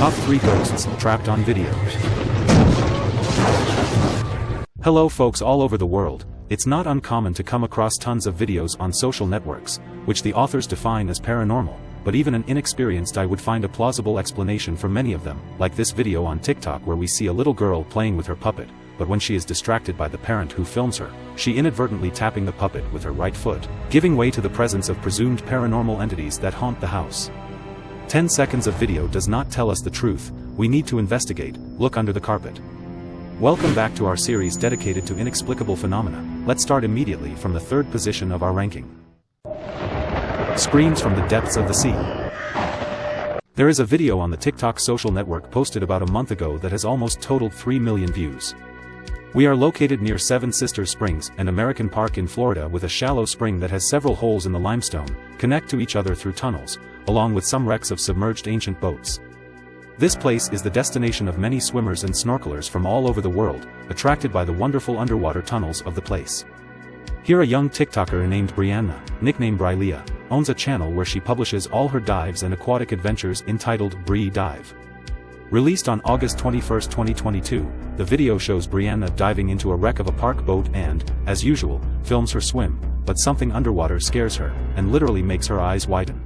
Top 3 Ghosts Trapped on Video Hello folks all over the world, it's not uncommon to come across tons of videos on social networks, which the authors define as paranormal, but even an inexperienced eye would find a plausible explanation for many of them, like this video on TikTok where we see a little girl playing with her puppet, but when she is distracted by the parent who films her, she inadvertently tapping the puppet with her right foot, giving way to the presence of presumed paranormal entities that haunt the house. 10 seconds of video does not tell us the truth, we need to investigate, look under the carpet. Welcome back to our series dedicated to inexplicable phenomena, let's start immediately from the third position of our ranking. Screams from the depths of the sea. There is a video on the TikTok social network posted about a month ago that has almost totaled 3 million views. We are located near Seven Sisters Springs, an American park in Florida with a shallow spring that has several holes in the limestone, connect to each other through tunnels, along with some wrecks of submerged ancient boats. This place is the destination of many swimmers and snorkelers from all over the world, attracted by the wonderful underwater tunnels of the place. Here a young TikToker named Brianna, nicknamed Brylia, owns a channel where she publishes all her dives and aquatic adventures entitled Bree Dive. Released on August 21, 2022, the video shows Brianna diving into a wreck of a park boat and, as usual, films her swim, but something underwater scares her, and literally makes her eyes widen.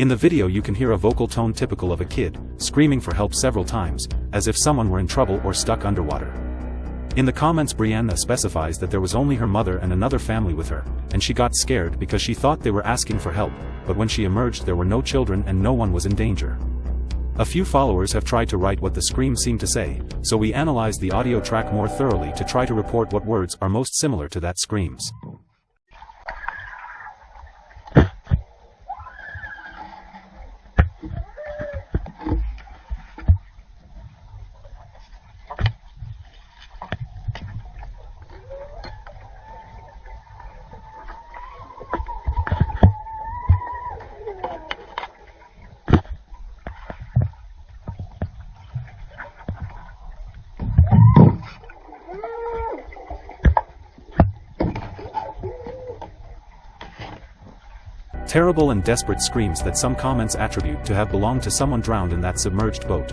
In the video you can hear a vocal tone typical of a kid, screaming for help several times, as if someone were in trouble or stuck underwater. In the comments Brianna specifies that there was only her mother and another family with her, and she got scared because she thought they were asking for help, but when she emerged there were no children and no one was in danger. A few followers have tried to write what the scream seemed to say, so we analyzed the audio track more thoroughly to try to report what words are most similar to that screams. Terrible and desperate screams that some comments attribute to have belonged to someone drowned in that submerged boat.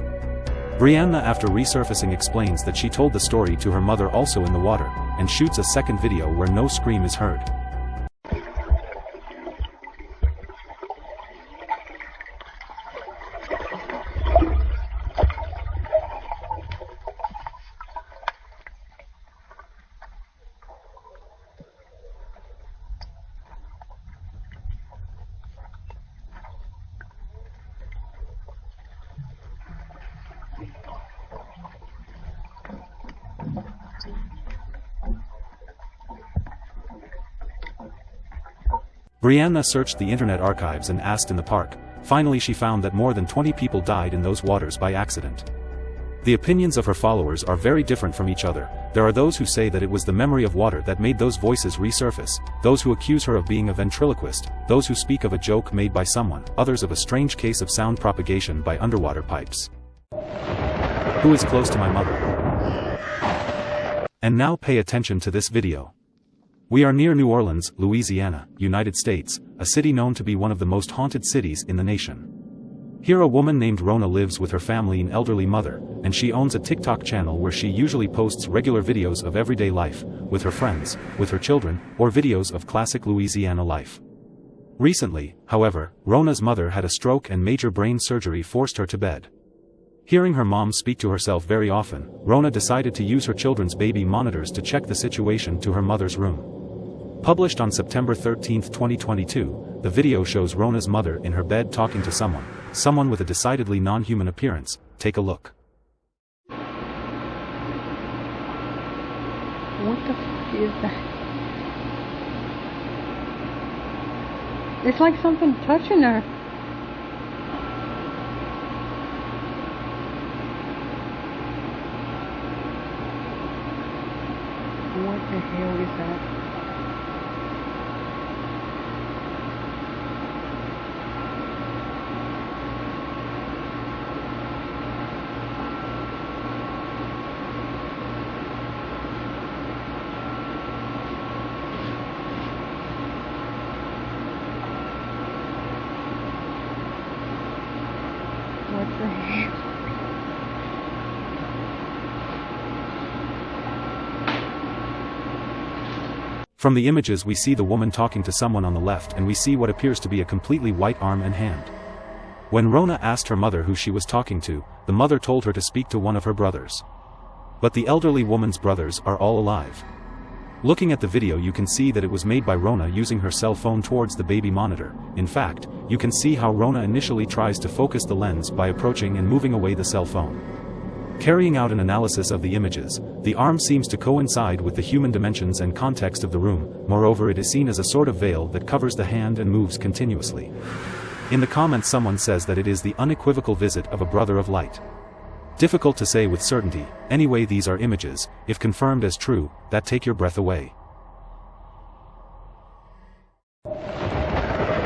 Brianna after resurfacing explains that she told the story to her mother also in the water, and shoots a second video where no scream is heard. Brianna searched the internet archives and asked in the park, finally she found that more than 20 people died in those waters by accident. The opinions of her followers are very different from each other, there are those who say that it was the memory of water that made those voices resurface, those who accuse her of being a ventriloquist, those who speak of a joke made by someone, others of a strange case of sound propagation by underwater pipes. Who is close to my mother? And now pay attention to this video. We are near New Orleans, Louisiana, United States, a city known to be one of the most haunted cities in the nation. Here a woman named Rona lives with her family and elderly mother, and she owns a TikTok channel where she usually posts regular videos of everyday life, with her friends, with her children, or videos of classic Louisiana life. Recently, however, Rona's mother had a stroke and major brain surgery forced her to bed. Hearing her mom speak to herself very often, Rona decided to use her children's baby monitors to check the situation to her mother's room. Published on September 13, 2022, the video shows Rona's mother in her bed talking to someone, someone with a decidedly non-human appearance, take a look. What the f*** is that? It's like something touching her. What the hell is that? From the images we see the woman talking to someone on the left and we see what appears to be a completely white arm and hand. When Rona asked her mother who she was talking to, the mother told her to speak to one of her brothers. But the elderly woman's brothers are all alive. Looking at the video you can see that it was made by Rona using her cell phone towards the baby monitor, in fact, you can see how Rona initially tries to focus the lens by approaching and moving away the cell phone. Carrying out an analysis of the images, the arm seems to coincide with the human dimensions and context of the room, moreover it is seen as a sort of veil that covers the hand and moves continuously. In the comments someone says that it is the unequivocal visit of a brother of light. Difficult to say with certainty, anyway these are images, if confirmed as true, that take your breath away.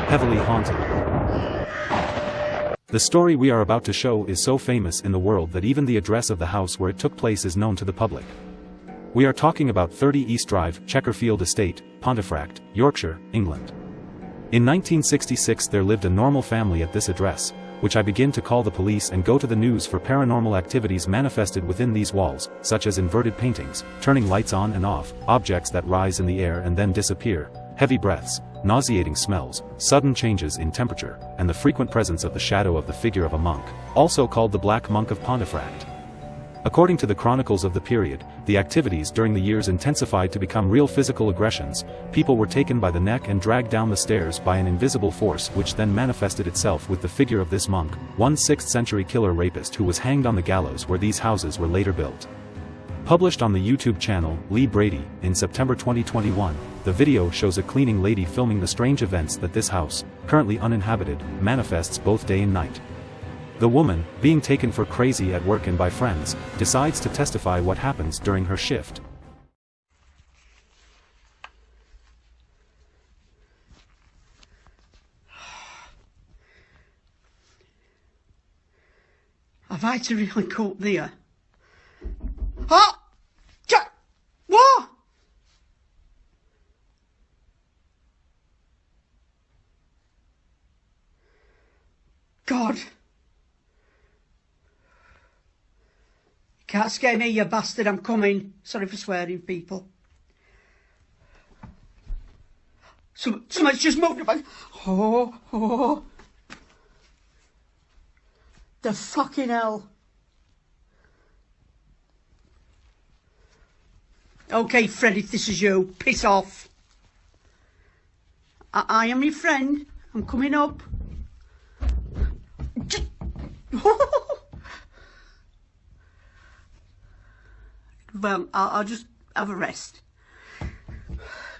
Heavily haunted. The story we are about to show is so famous in the world that even the address of the house where it took place is known to the public. We are talking about 30 East Drive, Chequerfield Estate, Pontefract, Yorkshire, England. In 1966 there lived a normal family at this address, which I begin to call the police and go to the news for paranormal activities manifested within these walls, such as inverted paintings, turning lights on and off, objects that rise in the air and then disappear, heavy breaths, nauseating smells, sudden changes in temperature, and the frequent presence of the shadow of the figure of a monk, also called the Black Monk of Pontefract. According to the chronicles of the period, the activities during the years intensified to become real physical aggressions, people were taken by the neck and dragged down the stairs by an invisible force which then manifested itself with the figure of this monk, one 6th century killer rapist who was hanged on the gallows where these houses were later built. Published on the YouTube channel, Lee Brady, in September 2021, the video shows a cleaning lady filming the strange events that this house, currently uninhabited, manifests both day and night. The woman, being taken for crazy at work and by friends, decides to testify what happens during her shift. Have I to really cope there? Uh, Oh! Ja- What? God. Scare me, you bastard. I'm coming. Sorry for swearing, people. Some, someone's just moved about. Oh, oh. The fucking hell. Okay, Fred, if this is you, piss off. I, I am your friend. I'm coming up. well, I'll, I'll just have a rest.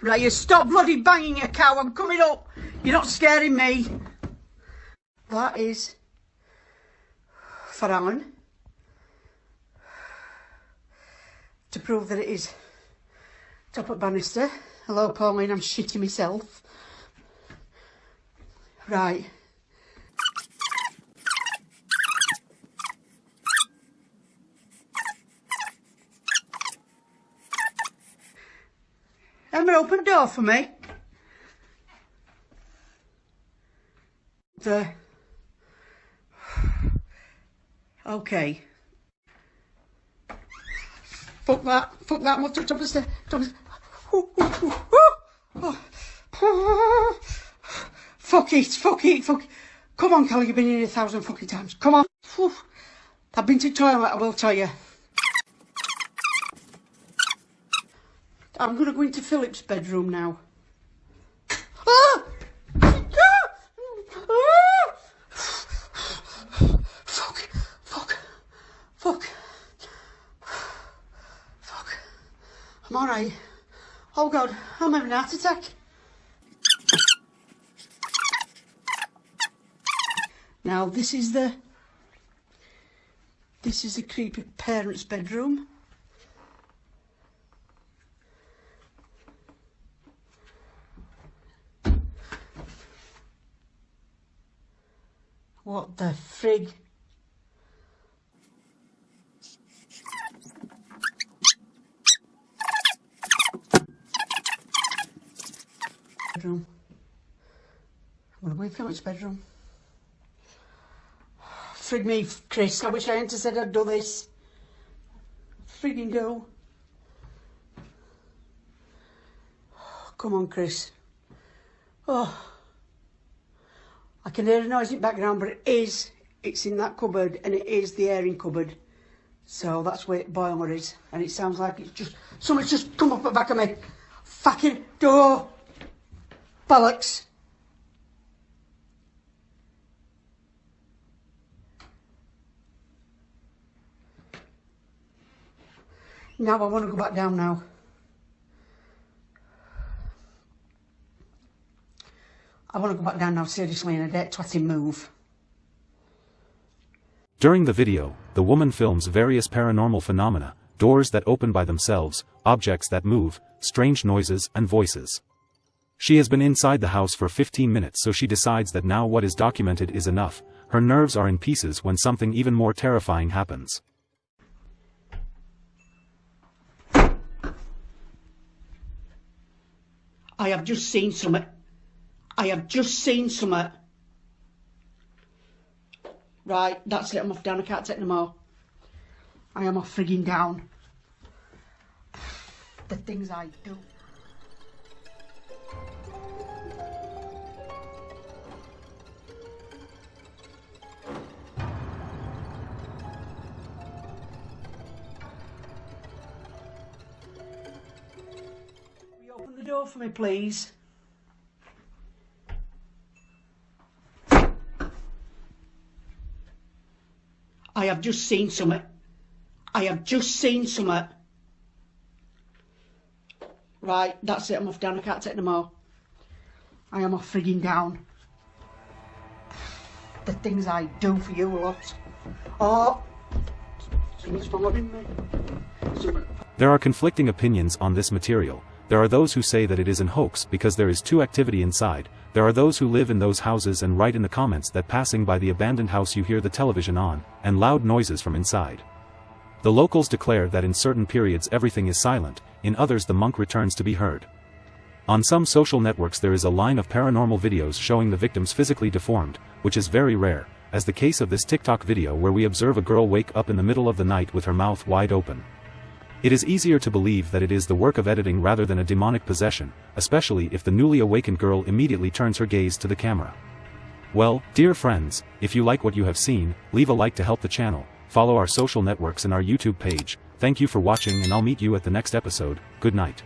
Right, you stop bloody banging your cow. I'm coming up. You're not scaring me. That is for Alan to prove that it is top up banister. Hello, Pauline. I'm shitting myself. Right. Open door for me. The... Okay. Fuck that. Fuck that. I'm up to top the stairs. Oh. Fuck it. Fuck it. Fuck Come on, Callie. You've been in a thousand fucking times. Come on. I've been to the toilet, I will tell you. I'm going to go into Philip's bedroom now. Ah! Ah! Ah! Fuck, fuck, fuck, fuck. I'm alright. Oh God, I'm having a heart attack. Now this is the this is the creepy parents' bedroom. What the frig? Bedroom. Well, we film its bedroom. Frig me, Chris. I wish I hadn't said I'd do this. Frigging go. Come on, Chris. Oh. I can hear a the background, but it is. It's in that cupboard, and it is the airing cupboard. So that's where boiler is. And it sounds like it's just... Someone's just come up the back of me. Fucking door. Bollocks. Now I want to go back down now. I want to go back down now seriously and I dare twatting move. During the video, the woman films various paranormal phenomena, doors that open by themselves, objects that move, strange noises and voices. She has been inside the house for 15 minutes so she decides that now what is documented is enough, her nerves are in pieces when something even more terrifying happens. I have just seen something. I have just seen something. Right, that's it, I'm off down, I can't take no more. I am off frigging down. The things I do. Open the door for me, please? I have just seen something. I have just seen something. Right, that's it, I'm off down, I can't take no more. I am off frigging down. The things I do for you lot. Oh, following me. There are conflicting opinions on this material. There are those who say that it is an hoax because there is too activity inside. There are those who live in those houses and write in the comments that passing by the abandoned house you hear the television on, and loud noises from inside. The locals declare that in certain periods everything is silent, in others the monk returns to be heard. On some social networks there is a line of paranormal videos showing the victims physically deformed, which is very rare, as the case of this TikTok video where we observe a girl wake up in the middle of the night with her mouth wide open. It is easier to believe that it is the work of editing rather than a demonic possession, especially if the newly awakened girl immediately turns her gaze to the camera. Well, dear friends, if you like what you have seen, leave a like to help the channel, follow our social networks and our YouTube page, thank you for watching and I'll meet you at the next episode, good night.